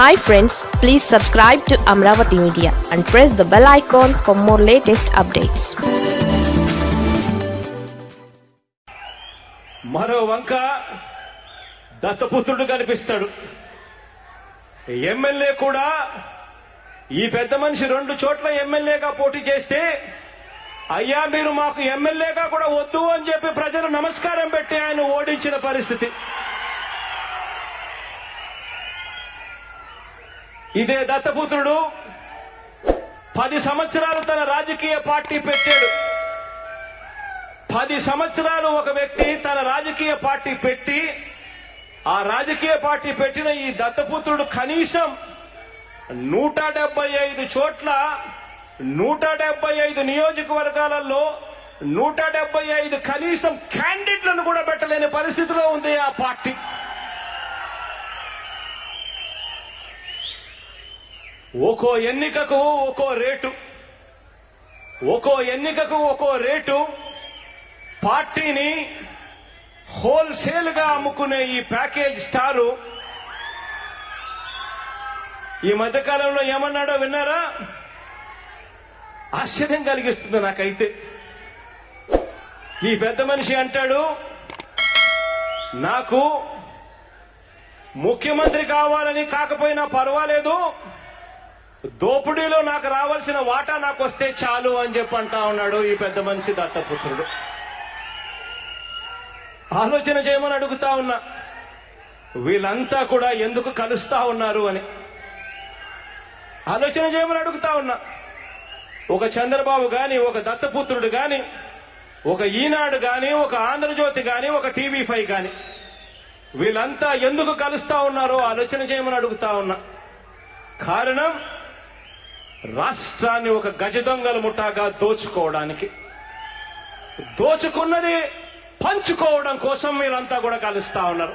Hi friends please subscribe to Amaravati media and press the bell icon for more latest updates మరో వంక దత్తపుత్రుడు కనిపిస్తాడు. MLA కూడా ఈ పెద్ద మనిషి రెండు చోట్ల ఎమ్మెల్యేగా పోటీ చేస్తే అయ్యా మీరు మాకు ఎమ్మెల్యేగా కూడా వద్దు అని చెప్పి ప్రజలు నమస్కారం పెట్టి ఆయన ఓడించిన పరిస్థితి. ఇదే దత్తపుత్రుడు పది సంవత్సరాలు తన రాజకీయ పార్టీ పెట్టాడు. పది సంవత్సరాలు ఒక వ్యక్తి తన రాజకీయ పార్టీ పెట్టి ఆ రాజకీయ పార్టీ పెట్టిన ఈ దత్తపుత్రుడు కనీసం నూట డెబ్బై ఐదు చోట్ల నూట డెబ్బై ఐదు నియోజకవర్గాలలో నూట డెబ్బై ఐదు కనీసం క్యాండిడేట్లను కూడా పెట్టలేని పరిస్థితిలో ఉంది ఆ పార్టీ. ఒక్కో ఎన్నికకు ఒక్కో రేటు. ఒక్కో ఎన్నికకు ఒక్కో రేటు. పార్టీని హోల్సేల్గా అమ్ముకునే ఈ ప్యాకేజ్ స్టారు. ఈ మధ్యకాలంలో ఏమన్నాడో విన్నారా? ఆశ్చర్యం కలిగిస్తుంది నాకైతే. ఈ పెద్ద మనిషి అంటాడు నాకు ముఖ్యమంత్రి కావాలని కాకపోయినా పర్వాలేదు. దోపిడీలో నాకు రావాల్సిన వాటా నాకు వస్తే చాలు అని చెప్పి అంటా ఉన్నాడు ఈ పెద్ద మనిషి దత్తపుత్రుడు. ఆలోచన చేయమని అడుగుతా ఉన్నా. వీళ్ళంతా కూడా ఎందుకు కలుస్తా ఉన్నారు అని. ఆలోచన చేయమని అడుగుతా ఉన్నా. ఒక చంద్రబాబు గాని ఒక దత్తపుత్రుడు గాని ఒక ఈనాడు గాని ఒక ఆంధ్రజ్యోతి గాని ఒక టీవీ ఫైవ్ గాని వీళ్ళంతా ఎందుకు కలుస్తా ఉన్నారో ఆలోచన చేయమని అడుగుతా ఉన్నా. కారణం రాష్ట్రాన్ని ఒక గజ దొంగల ముఠాగా దోచుకోవడానికి దోచుకున్నది పంచుకోవడం కోసం మీరంతా కూడా కలుస్తా ఉన్నారు.